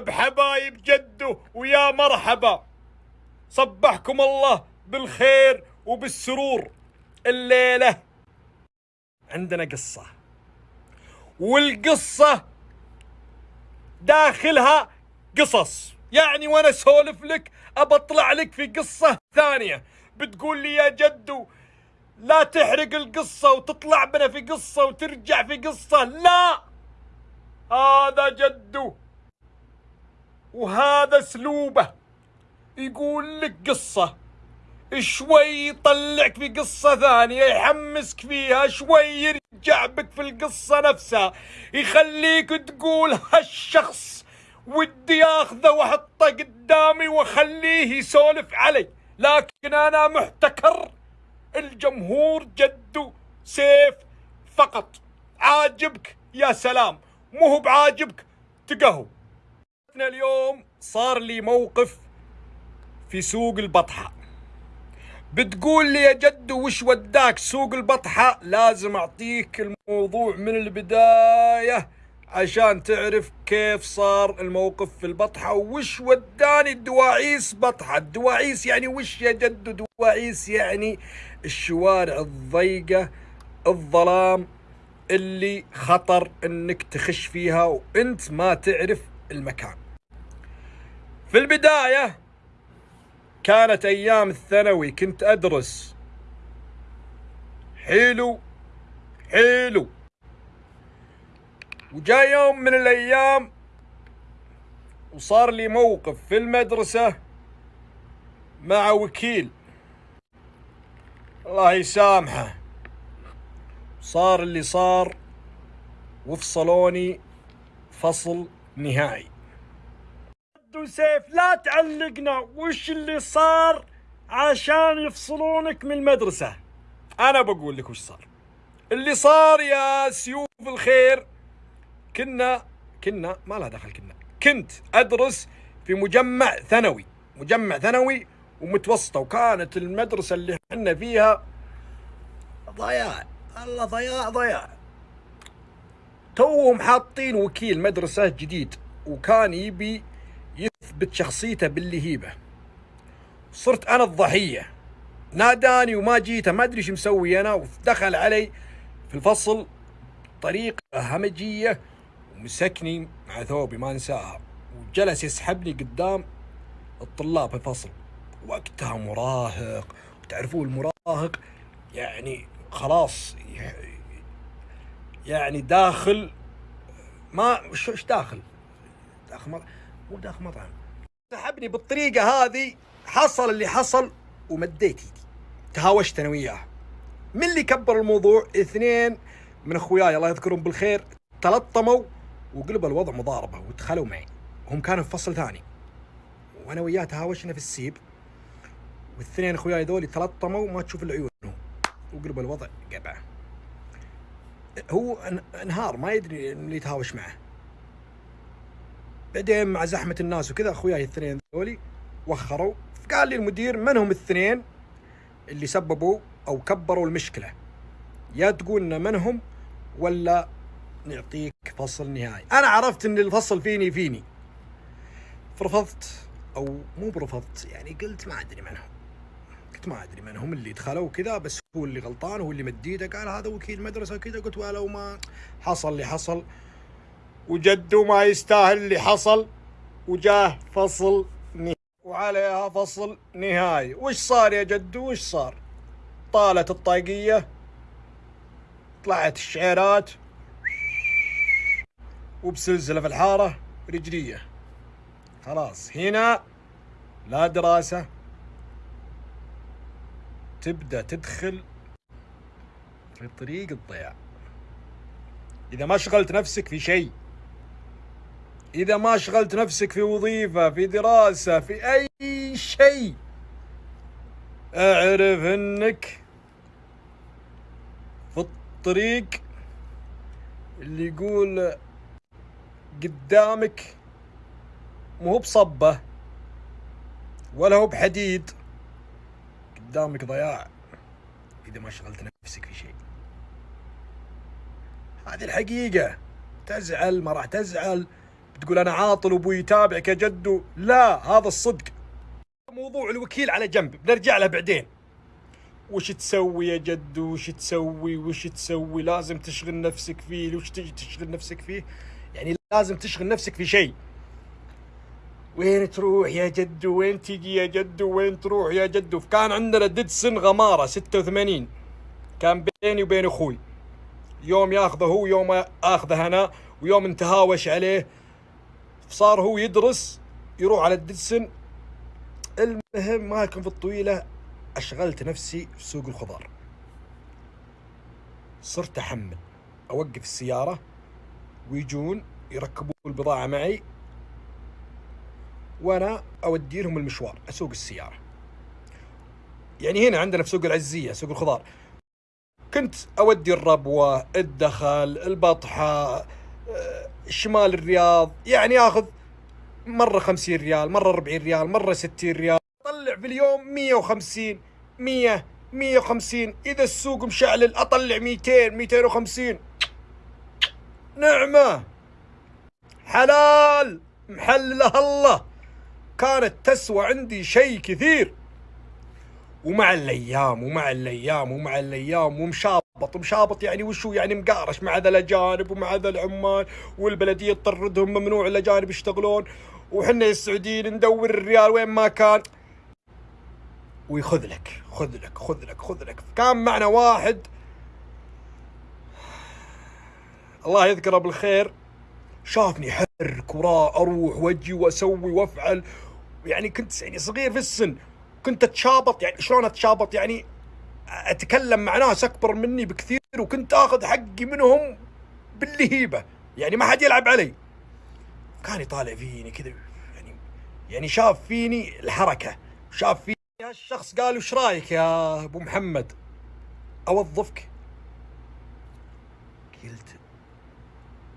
بحبايب جده ويا مرحبا. صبحكم الله بالخير وبالسرور. الليلة. عندنا قصة. والقصة داخلها قصص. يعني وأنا أسولف لك ابطلع لك في قصة ثانية. بتقول لي يا جدو لا تحرق القصة وتطلع بنا في قصة وترجع في قصة. لا! هذا جدو وهذا اسلوبه. يقول لك قصة. شوي يطلعك في قصة ثانية يحمسك فيها شوي يرجع بك في القصة نفسها. يخليك تقول هالشخص ودي آخذه وأحطه قدامي وأخليه يسولف علي. لكن أنا محتكر. الجمهور جدو سيف فقط. عاجبك يا سلام. مو بعاجبك تقهو. اليوم صار لي موقف في سوق البطحة. بتقول لي يا جدو وش وداك سوق البطحة؟ لازم أعطيك الموضوع من البداية عشان تعرف كيف صار الموقف في البطحة وش وداني الدواعيس بطحة. الدواعيس يعني وش يا جدو دواعيس يعني الشوارع الضيقة الظلام اللي خطر إنك تخش فيها وإنت ما تعرف المكان. في البداية كانت أيام الثانوي كنت أدرس. حلو حلو وجاء يوم من الأيام وصار لي موقف في المدرسة مع وكيل. الله يسامحه. صار اللي صار وفصلوني فصل نهائي. سيف لا تعلقنا. وش اللي صار عشان يفصلونك من المدرسة؟ أنا بقول لك وش صار. اللي صار يا سيوف الخير كنا كنا ما لها دخل كنا. كنت أدرس في مجمع ثانوي مجمع ثانوي ومتوسطة وكانت المدرسة اللي إحنا فيها ضياع. الله ضياع ضياع. توهم حاطين وكيل مدرسة جديد وكان يبي يثبت شخصيته باللهيبة. صرت أنا الضحية. ناداني وما جيته ما أدري إيش مسوي أنا. ودخل علي في الفصل بطريقة همجية ومسكني مع ثوبي ما أنساها. وجلس يسحبني قدام الطلاب في الفصل. وقتها مراهق. وتعرفون المراهق يعني خلاص يعني داخل ما إيش داخل؟ داخل مطعم مو داخل مطعم. سحبني بالطريقة هذه حصل اللي حصل ومديت ايدي تهاوشت أنا وياه. من اللي كبر الموضوع؟ اثنين من أخوياي الله يذكرهم بالخير تلطموا وقلب الوضع مضاربة ودخلوا معي. هم كانوا في فصل ثاني. وأنا وياه تهاوشنا في السيب. والاثنين أخوياي ذولي تلطموا ما تشوف العيون وقلب الوضع قبعة. هو أنهار ما يدري اللي يتهاوش معه. بعدين مع زحمة الناس وكذا أخوياي الاثنين ذولي وخروا. قال لي المدير من هم الاثنين اللي سببوا أو كبروا المشكلة؟ يا تقولنا من هم ولا نعطيك فصل نهائي. أنا عرفت إن الفصل فيني فيني. فرفضت أو مو برفضت يعني قلت ما أدري من هم. قلت ما أدري من هم اللي دخلوا كذا بس هو اللي غلطان هو اللي مديده. قال هذا وكيل مدرسة وكذا. قلت ولو ما حصل اللي حصل. وجده ما يستاهل اللي حصل وجاه فصل نهائي. وعليها فصل نهائي. وش صار يا جدو وش صار؟ طالت الطاقية طلعت الشعيرات وبسلسلة في الحارة رجلية. خلاص هنا لا دراسة. تبدأ تدخل في طريق الضياع. إذا ما شغلت نفسك في شيء إذا ما شغلت نفسك في وظيفة في دراسة في أي شيء أعرف إنك في الطريق اللي يقول قدامك مو بصبة ولا هو بحديد قدامك ضياع إذا ما شغلت نفسك في شيء. هذه الحقيقة. تزعل ما راح تزعل. بتقول أنا عاطل وأبوي يتابعك يا جدو لا هذا الصدق. موضوع الوكيل على جنب. بنرجع له بعدين. وش تسوي يا جدو وش تسوي؟ وش تسوي؟ لازم تشغل نفسك فيه. وش تجي تشغل نفسك فيه؟ يعني لازم تشغل نفسك في شيء. وين تروح يا جدو وين تجي يا جدو وين تروح يا جدو كان عندنا ديدسن غمارة 86 كان بيني وبين أخوي. يوم ياخذه هو يوم اخذه أنا ويوم نتهاوش عليه صار هو يدرس يروح على الديدسن المهم ما كان في الطويلة أشغلت نفسي في سوق الخضار. صرت أحمل أوقف السيارة ويجون يركبون البضاعة معي وأنا أودي لهم المشوار أسوق السيارة. يعني هنا عندنا في سوق العزية سوق الخضار. كنت أودي الربوة الدخل البطحة شمال الرياض. يعني أخذ مرة خمسين ريال مرة أربعين ريال مرة ستين ريال. أطلع في اليوم مية وخمسين مية مية وخمسين. إذا السوق مشعلل ميتين ميتين وخمسين. نعمة. حلال. محللها الله. كانت تسوى عندي شيء كثير. ومع الأيام ومع الأيام ومع الأيام ومشابط مشابط يعني وشو يعني مقارش مع ذا الأجانب ومع ذا العمال والبلدية تطردهم ممنوع الأجانب يشتغلون. وحنا السعوديين ندور الريال وين ما كان. ويخذ لك خذ لك خذ لك خذ لك. كان معنا واحد. الله يذكره بالخير. شافني حرك وراه أروح وأجي وأسوي وأفعل. يعني كنت يعني صغير في السن. كنت أتشابط يعني شلون أتشابط يعني؟ أتكلم مع ناس أكبر مني بكثير وكنت آخذ حقي منهم باللهيبة. يعني ما حد يلعب علي. كان يطالع فيني كذا يعني يعني شاف فيني الحركة. شاف فيني هالشخص قال وش رأيك يا أبو محمد؟ أوظفك. قلت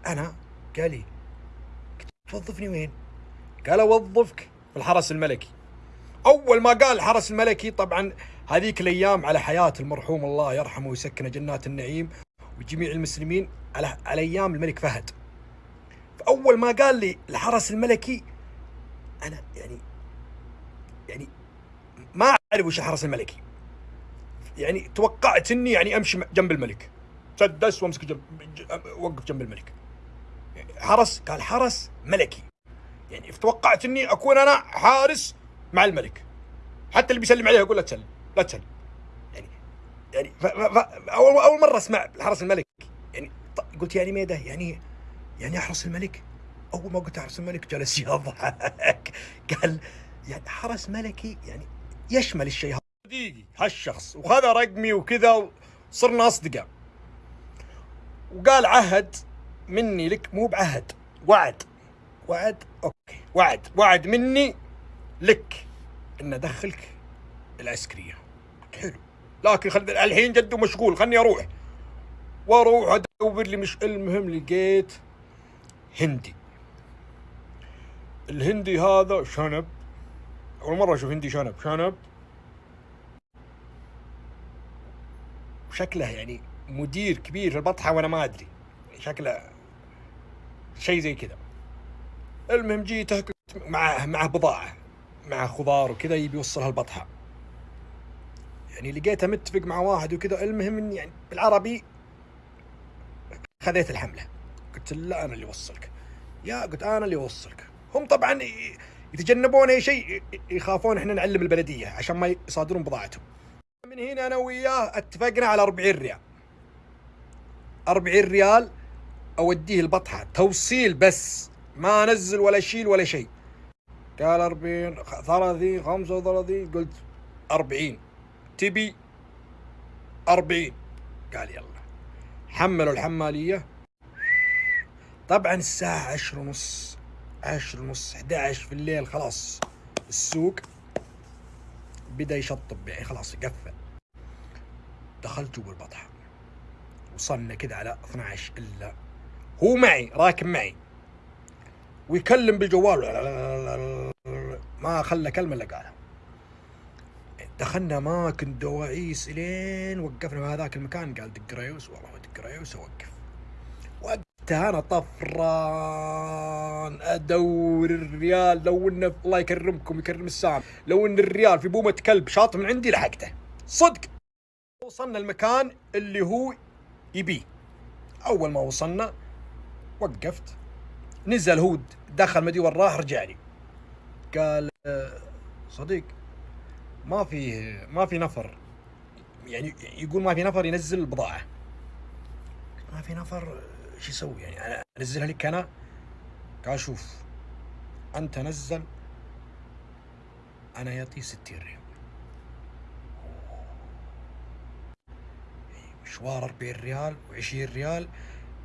أنا؟ قال لي توظفني وين؟ قال أوظفك في الحرس الملكي. أول ما قال الحرس الملكي طبعا هذيك الأيام على حياة المرحوم الله يرحمه ويسكنه جنات النعيم وجميع المسلمين على على أيام الملك فهد. فأول ما قال لي الحرس الملكي أنا يعني يعني ما أعرف وش الحرس الملكي. يعني توقعت إني يعني أمشي جنب الملك. سدس وأمسك جنب وقف جنب الملك. حرس قال حرس ملكي. يعني توقعت إني أكون أنا حارس مع الملك. حتى اللي بيسلم عليه أقول لا تسلم لا تسلم. يعني يعني ف ف أول أول مرة أسمع الحرس الملكي يعني قلت يعني ميدة يعني يعني أحرس الملك؟ أول ما قلت أحرس الملك جلس يضحك. قال يعني حرس ملكي يعني يشمل الشيء هذا. صديقي هالشخص وخذ رقمي وكذا وصرنا أصدقاء. وقال عهد مني لك مو بعهد وعد. وعد أوكي وعد وعد مني لك إن أدخلك العسكريه حلو. لكن خل الحين جده مشغول خلني أروح. وأروح أدور لي مش المهم لقيت هندي. الهندي هذا شنب. أول مرة أشوف هندي شنب. شنب. شكله يعني مدير كبير في البطحة وأنا ما أدري. شكله شيء زي كذا. المهم جيته معه معه بضاعة. مع خضار وكذا يبي يوصلها البطحه يعني لقيته متفق مع واحد وكذا المهم اني يعني بالعربي خذيت الحملة. قلت لا أنا اللي أوصلك. يا قلت أنا اللي أوصلك. هم طبعا يتجنبون أي شيء يخافون إحنا نعلم البلدية عشان ما يصادرون بضاعتهم. من هنا أنا وياه اتفقنا على 40 ريال. 40 ريال أوديه البطحة. توصيل بس. ما انزل ولا اشيل ولا شيء. قال 40 30 35 قلت 40 تبي 40 قال يلا. حملوا الحمالية. طبعا الساعة 10 ونص 10 ونص 11 في الليل خلاص. السوق بدأ يشطب يعني خلاص قفل. دخلت جوا البطحه وصلنا كذا على 12 إلا. هو معي راكب معي. ويكلم بالجوال. ما خلى كلمة إلا قالها. دخلنا اماكن دواعيس إلين وقفنا في هذاك المكان. قال دق ريوس. والله دق ريوس أوقف. وقف أنا طفران أدور الريال. لو إنه الله يكرمكم يكرم السام. لو إن الريال في بومة كلب شاط من عندي لحقته. صدق. وصلنا المكان اللي هو يبيه. أول ما وصلنا وقفت. نزل هود دخل مدي وراه رجع لي قال "آه، صديق ما في ما في نفر. يعني يقول ما في نفر ينزل البضاعة. ما في نفر إيش يسوي؟ يعني أنا أنزلها لك أنا؟ قال شوف أنت نزل أنا يعطي 60 ريال. مشوار 40 ريال و20 ريال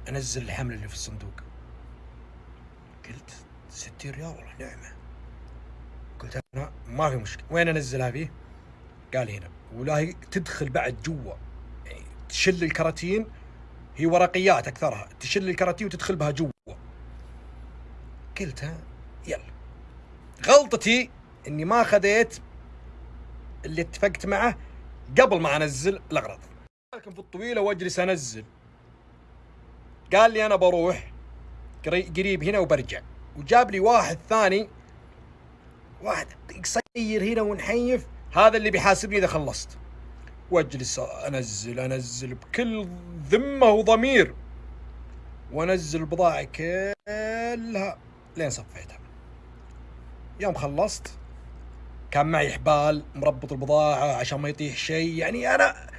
أنزل الحمل اللي في الصندوق. قلت 60 ريال والله نعمة؟ قلت أنا ما في مشكلة. وين أنزلها فيه؟ قال هنا. ولا هي تدخل بعد جوا. يعني تشل الكراتين هي ورقيات أكثرها. تشل الكراتين وتدخل بها جوا. قلت ها يلا. غلطتي إني ما خذيت اللي اتفقت معه قبل ما أنزل الأغراض. لكن في الطويلة وأجلس أنزل. قال لي أنا بروح. قريب هنا وبرجع. وجاب لي واحد ثاني. واحد قصير هنا ونحيف. هذا اللي بيحاسبني إذا خلصت. وأجلس انزل أنزل بكل ذمة وضمير. وأنزل البضاعه كلها لين صفيتها. يوم خلصت كان معي حبال مربط البضاعة عشان ما يطيح شيء. يعني أنا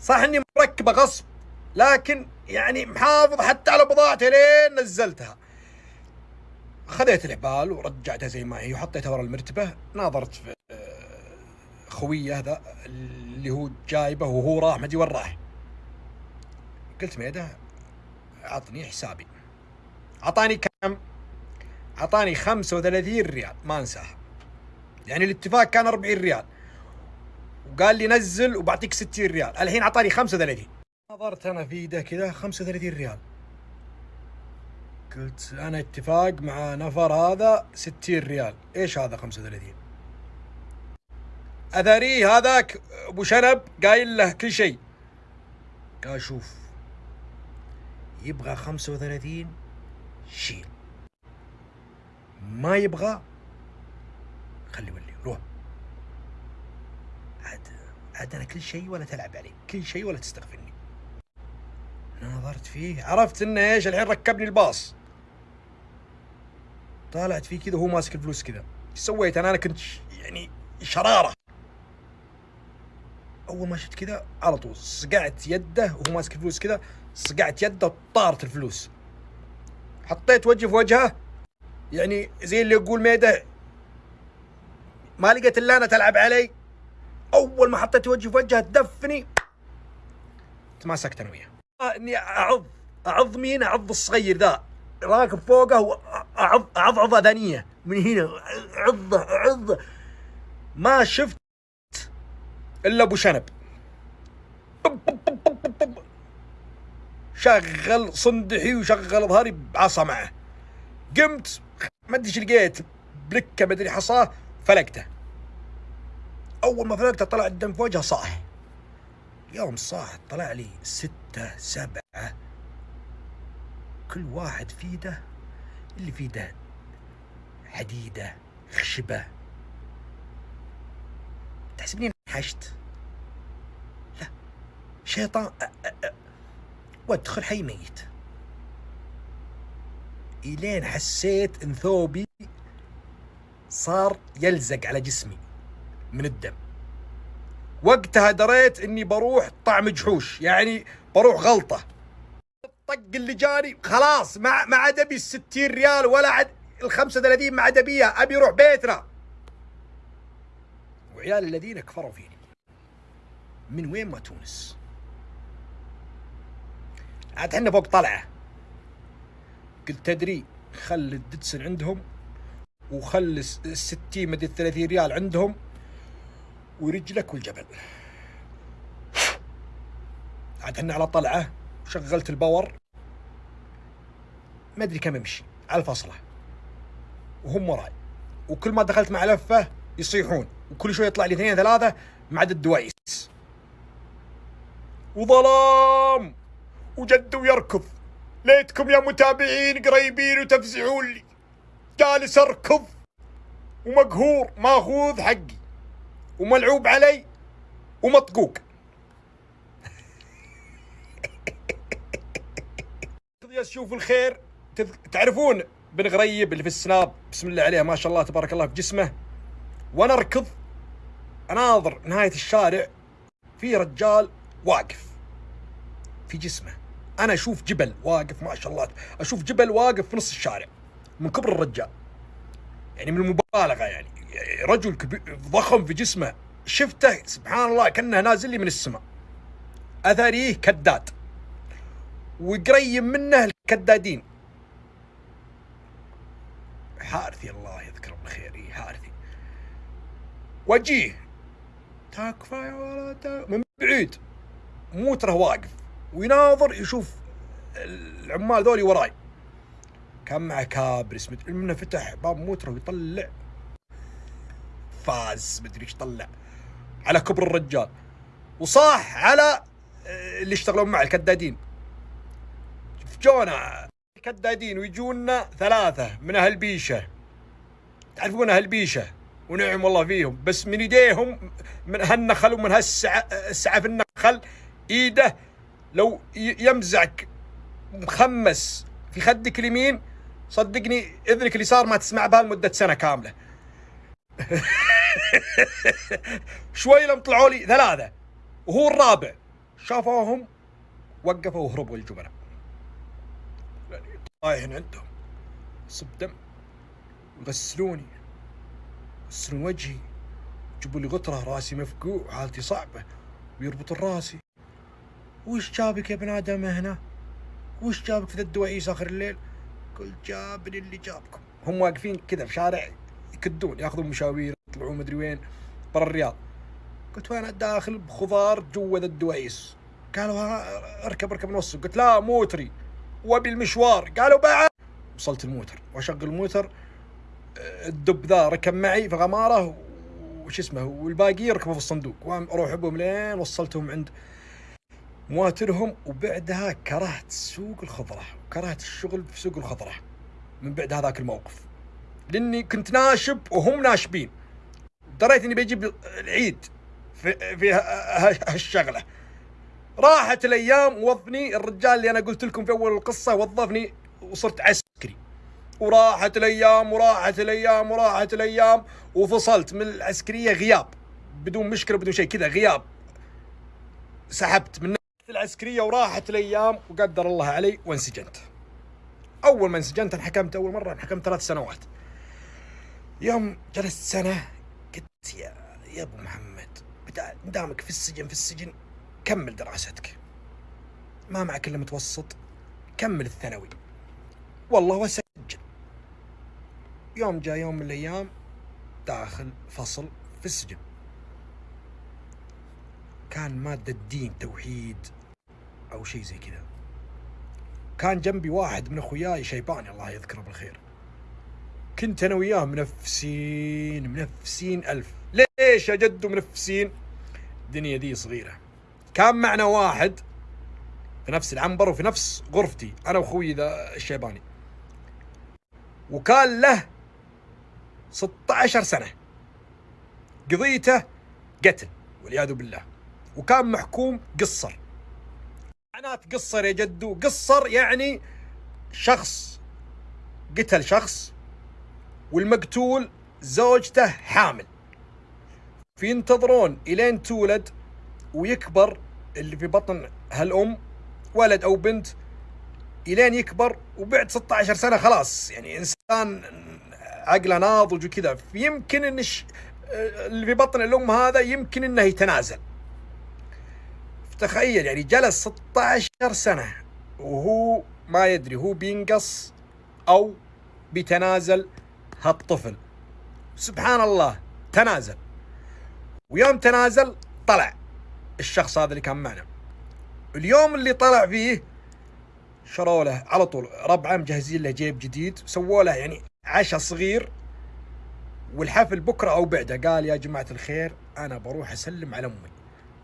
صح إني مركبة غصب. لكن يعني محافظ حتى على بضاعتي لين نزلتها. خذيت الحبال ورجعتها زي ما هي وحطيتها ورا المرتبة. ناظرت في آه، خوية هذا اللي هو جايبه وهو راح ما أدري وين راح. قلت ميده عطني حسابي. أعطاني كم؟ أعطاني 35 ريال ما أنساها. يعني الاتفاق كان 40 ريال. وقال لي نزل وبعطيك 60 ريال. الحين أعطاني 35 نظرت أنا في ايده كذا 35 ريال. قلت أنا اتفاق مع نفر هذا 60 ريال. إيش هذا 35 أثري هذاك أبو شنب قايل له كل شيء. قال شوف يبغى 35 شيل. ما يبغى خلي ولي روح. عاد عاد أنا كل شيء ولا تلعب علي كل شيء ولا تستغفرني. نظرت فيه. عرفت إنه إيش؟ الحين ركبني الباص. طالعت فيه كذا وهو ماسك الفلوس كذا. إيش سويت؟ أنا أنا كنت يعني شرارة. أول ما شفت كذا على طول صقعت يده وهو ماسك الفلوس كذا صقعت يده وطارت الفلوس. حطيت وجهي في وجهه. يعني زي اللي يقول ميدة ما لقيت الا أنا تلعب علي. أول ما حطيت وجهي في وجهه تدفني تماسكت أنا وياه. اني اعض اعض مين؟ اعض الصغير ذا. راكب فوقه واعض اعض اذانيه من هنا عضة عضه ما شفت إلا أبو شنب. شغل صندحي وشغل ظهري بعصا معه. قمت ما أدري إيش لقيت بلكة ما أدري حصاه فلقته. أول ما فلقته طلع الدم في وجهه صاح يوم صاح طلع لي ستة سبعة. كل واحد في اللي في حديدة خشبة. تحسبني انحشت. لا شيطان وادخل حي ميت. إلين حسيت إن ثوبي صار يلزق على جسمي من الدم. وقتها دريت إني بروح طعم جحوش يعني بروح غلطة. الطق اللي جاني خلاص ما ما عاد ابي ال 60 ريال ولا عاد ال 35 ما عاد ابيها أبي أروح بيتنا. وعيال الذين كفروا فيني. من وين ما تونس. عاد إحنا فوق طلعة. قلت تدري خل الدتسن عندهم وخل الس- الستين مدري 30 ريال عندهم. ورجلك والجبل عاد إحنا على طلعة وشغلت ال power. ما أدري كم امشي على الفصله وهم وراي. وكل ما دخلت مع لفة يصيحون. وكل شوي يطلع لي اثنين ثلاثة مع عدد الدوايس وظلام! وجد ويركض. ليتكم يا متابعين قريبين وتفزعون لي. جالس أركض. ومقهور ماخوذ حقي. وملعوب علي ومطقوق. يا شوف الخير؟ تعرفون بن غريب اللي في السناب بسم الله عليه ما شاء الله تبارك الله في جسمه. وأنا اركض أناظر نهاية الشارع في رجال واقف في جسمه. أنا أشوف جبل واقف ما شاء الله أشوف جبل واقف في نص الشارع من كبر الرجال. يعني من المبالغة يعني. رجل كبير ضخم في جسمه. شفته سبحان الله كأنه نازل لي من السماء. أثريه كداد. وقريب منه الكدادين. حارثي الله يذكره بالخير. إيه حارثي وجيه. تكفى يا ولد. من بعيد. موتره واقف. ويناظر يشوف العمال ذولي وراي. كان معه كابرس مدري منه فتح باب موتره ويطلع. فاز مدري إيش طلع. على كبر الرجال. وصاح على آه، اللي يشتغلون معه الكدادين. جونا الكدادين ويجونا ثلاثة من أهل بيشة. تعرفون أهل بيشة؟ ونعم والله فيهم. بس من يديهم من هالنخل ومن هالسعة في النخل إيده لو يمزعك مخمس في خدك اليمين صدقني إذنك اليسار ما تسمع بها لمدة سنة كاملة. شوي لم طلعوا لي ثلاثة. وهو الرابع. شافوهم وقفوا وهربوا الجبناء طايحين عندهم صب دم. يغسلوني. يغسلون وجهي. يجيبوا لي غطرة راسي مفقوع حالتي صعبة. ويربطون راسي وش جابك يا ابن آدم هنا؟ وش جابك في ذا الدوائيس آخر الليل؟ قلت جابني اللي جابكم. هم واقفين كذا في شارع يكدون ياخذون مشاوير. يطلعون مدري وين برا الرياض. قلت وين؟ داخل بخضار جوا ذا الدوائيس قالوا اركب اركب نص قلت لا موتري. وابي المشوار قالوا بعد. وصلت الموتر. واشغل الموتر. الدب ذا ركب معي في غمارة. وش اسمه؟ والباقي يركبوا في الصندوق. وأروح بهم لين وصلتهم عند مواترهم. وبعدها كرهت سوق الخضرة. وكرهت الشغل في سوق الخضرة. من بعد هذاك الموقف. لأني كنت ناشب وهم ناشبين. دريت إني بجيب العيد في في هالشغلة. راحت الأيام وظفني الرجال اللي أنا قلت لكم في أول القصة وظفني وصرت عسكري. وراحت الأيام وراحت الأيام وراحت الأيام وفصلت من العسكرية غياب. بدون مشكلة بدون شيء كذا غياب. سحبت من العسكرية وراحت الأيام وقدر الله علي وانسجنت. أول ما انسجنت انحكمت أول مرة انحكمت ثلاث سنوات. يوم جلست سنة قلت يا يا أبو محمد دامك في السجن في السجن كمل دراستك. ما معك إلا متوسط كمل الثانوي. والله وسجل. يوم جاء يوم من الأيام داخل فصل في السجن. كان مادة الدين توحيد أو شيء زي كذا. كان جنبي واحد من أخوياي شيباني الله يذكره بالخير. كنت أنا وياه منفسين منفسين ألف. ليش يا جدو منفسين؟ الدنيا دي صغيرة. كان معنا واحد في نفس العنبر وفي نفس غرفتي أنا وأخوي ذا الشيباني. وكان له 16 سنة. قضيته قتل والعياذ بالله. وكان محكوم قصر. معنات قصر يا جدو. قصر يعني شخص قتل شخص والمقتول زوجته حامل. فينتظرون إلين تولد ويكبر اللي في بطن هالأم ولد أو بنت إلين يكبر وبعد 16 سنة خلاص. يعني إنسان عقله ناضج وكذا. يمكن إن اللي في بطن الأم هذا يمكن إنه يتنازل. تخيل يعني جلس 16 سنة وهو ما يدري هو بينقص أو بيتنازل هالطفل سبحان الله تنازل. ويوم تنازل طلع. الشخص هذا اللي كان معنا. اليوم اللي طلع فيه شروا له على طول. ربعه مجهزين له جيب جديد. سووا له يعني عشاء صغير. والحفل بكرة أو بعده. قال يا جماعة الخير أنا بروح أسلم على أمي.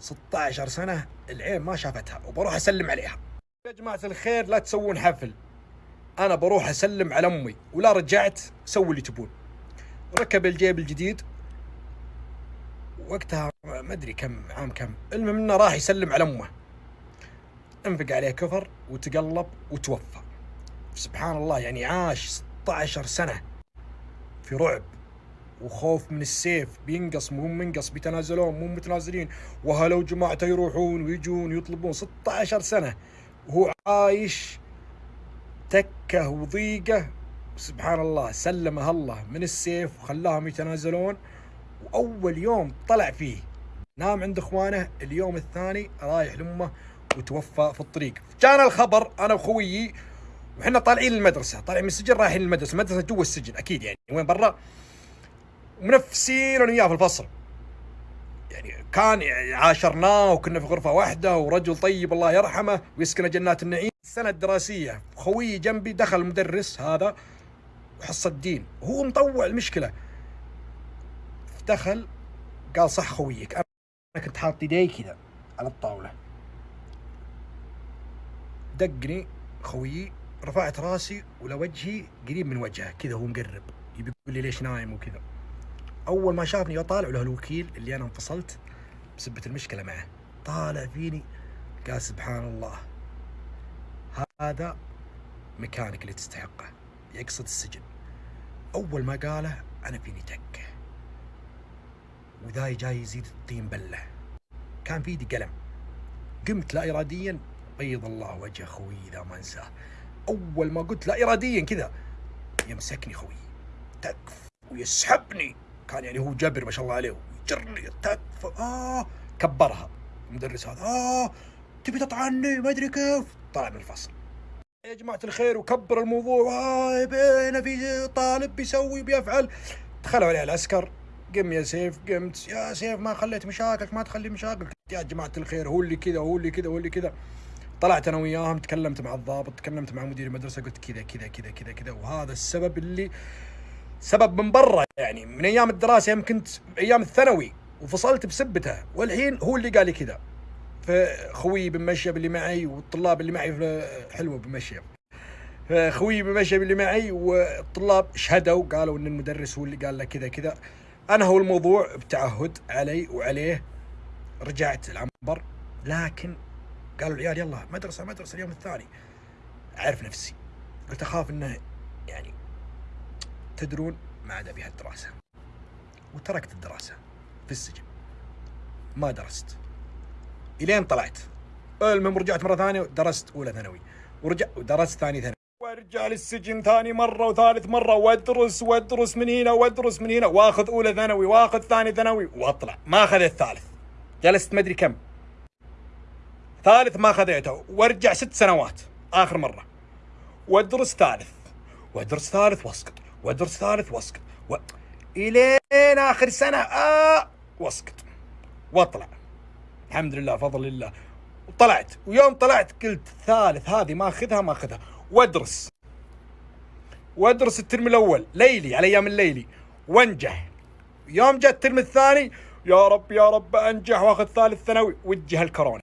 16 سنة العين ما شافتها وبروح أسلم عليها. يا جماعة الخير لا تسوون حفل. أنا بروح أسلم على أمي ولا رجعت سووا اللي تبون. ركب الجيب الجديد. وقتها ما أدري كم عام كم. المهم إنه راح يسلم على أمه. أنفق عليه كفر وتقلب وتوفى. سبحان الله يعني عاش 16 سنة في رعب وخوف من السيف. بينقص مو منقص بيتنازلون مو متنازلين. وهلو جماعته يروحون ويجون يطلبون 16 سنة وهو عايش تكه وضيقه. سبحان الله سلمه الله من السيف وخلاهم يتنازلون. وأول يوم طلع فيه نام عند إخوانه. اليوم الثاني رايح لأمه وتوفى في الطريق. جانا الخبر أنا وخويي وحنا طالعين المدرسة طالعين من السجن رايحين المدرسة المدرسة جوا السجن أكيد يعني. وين برا؟ ومنفسين أنا وياه في الفصل. يعني كان عاشرناه وكنا في غرفة واحدة ورجل طيب الله يرحمه ويسكن جنات النعيم. السنة الدراسية. خويي جنبي دخل المدرس هذا وحصه الدين. وهو مطوع المشكلة. دخل قال صح خويك أنا كنت حاط يدي كذا على الطاولة. دقني خويي رفعت راسي ولوجهي قريب من وجهه كذا هو مقرب. يبي يقول لي ليش نايم وكذا. أول ما شافني طالع له الوكيل اللي أنا انفصلت بسبة المشكلة معه. طالع فيني؟ قال سبحان الله. هذا مكانك اللي تستحقه. يقصد السجن. أول ما قاله أنا فيني تكه وذاي جاي يزيد الطين بله. كان في ايدي قلم. قمت لا اراديا. بيض الله وجه خوي إذا ما أنساه. أول ما قلت لا اراديا كذا يمسكني خوي تكف ويسحبني. كان يعني هو جبر ما شاء الله عليه. ويجرني. تكف آه. كبرها. المدرس هذا. آه. تبي تطعني؟ ما أدري كيف. طلع من الفصل. يا جماعة الخير وكبر الموضوع. بينا في طالب بيسوي بيفعل. دخلوا عليه العسكر. قم يا سيف قمت. يا سيف ما خليت مشاكلك ما تخلي مشاكلك. يا جماعة الخير هو اللي كذا هو اللي كذا هو اللي كذا. طلعت أنا وياهم تكلمت مع الضابط تكلمت مع مدير المدرسة قلت كذا كذا كذا كذا كذا. وهذا السبب اللي سبب من برا يعني. من أيام الدراسة يوم كنت أيام الثانوي وفصلت بسبته. والحين هو اللي قال لي كذا. فخوي بن مشيب اللي معي والطلاب اللي معي حلوة بن مشيب فخوي بن اللي معي والطلاب شهدوا قالوا إن المدرس هو اللي قال له كذا كذا. أنا هو الموضوع بتعهد علي وعليه. رجعت العنبر لكن قالوا العيال يلا مدرسة مدرسة اليوم الثاني. أعرف نفسي. قلت أخاف إنه يعني تدرون ما عاد أبي هالدراسة. وتركت الدراسة في السجن. ما درست. إلين طلعت. المهم رجعت مرة ثانية ودرست أولى ثانوي. ورجع ودرست ثاني ثانوي. وارجع للسجن ثاني مرة وثالث مرة وادرس وادرس من هنا وادرس من هنا. واخذ أولى ثانوي واخذ ثاني ثانوي واطلع. ما اخذ الثالث جلست ما أدري كم. ثالث ما خذيته. وارجع ست سنوات. آخر مرة. وادرس ثالث. وادرس ثالث واسقط. وادرس ثالث واسقط. و... إلين آخر سنة. آه واسقط. واطلع. الحمد لله فضل الله. وطلعت ويوم طلعت قلت ثالث هذه ما أخذها ما أخذها. وادرس. وادرس الترم الأول. ليلي على أيام الليلي. وانجح. يوم جاء الترم الثاني يا رب يا رب أنجح وأخذ ثالث ثانوي. وجه الكورونا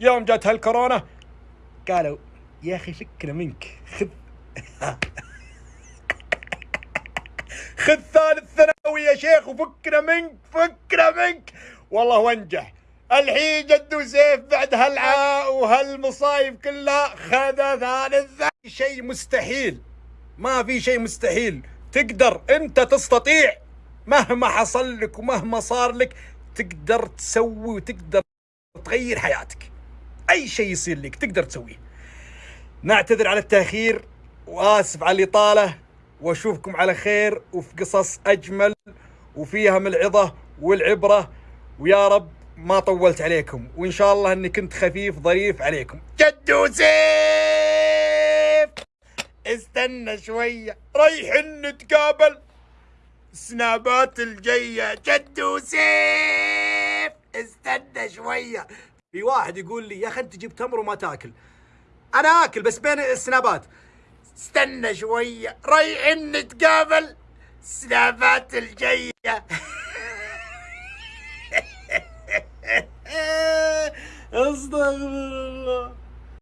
يوم جت هالكورونا قالوا يا أخي فكنا منك. خذ. خذ ثالث ثانوي يا شيخ وفكنا منك فكنا منك. والله وانجح. الحين جدو سيف بعد هالعاء وهالمصايب كلها خذ ثالث شيء مستحيل. ما في شيء مستحيل. تقدر انت تستطيع. مهما حصل لك ومهما صار لك تقدر تسوي وتقدر تغير حياتك. أي شيء يصير لك تقدر تسويه. نعتذر على التأخير وآسف على الإطالة وأشوفكم على خير وفي قصص أجمل وفيها من العظه والعبرة ويا رب ما طولت عليكم وإن شاء الله إني كنت خفيف ظريف عليكم. جدو سيف استنى شوية رايحين نتقابل. سنابات الجاية. جدو سيف استنى شوية. في واحد يقول لي يا أخي أنت جبت تمر وما تاكل. أنا آكل بس بين السنابات. استنى شوية رايحين نتقابل. سنابات الجاية. استغفر الله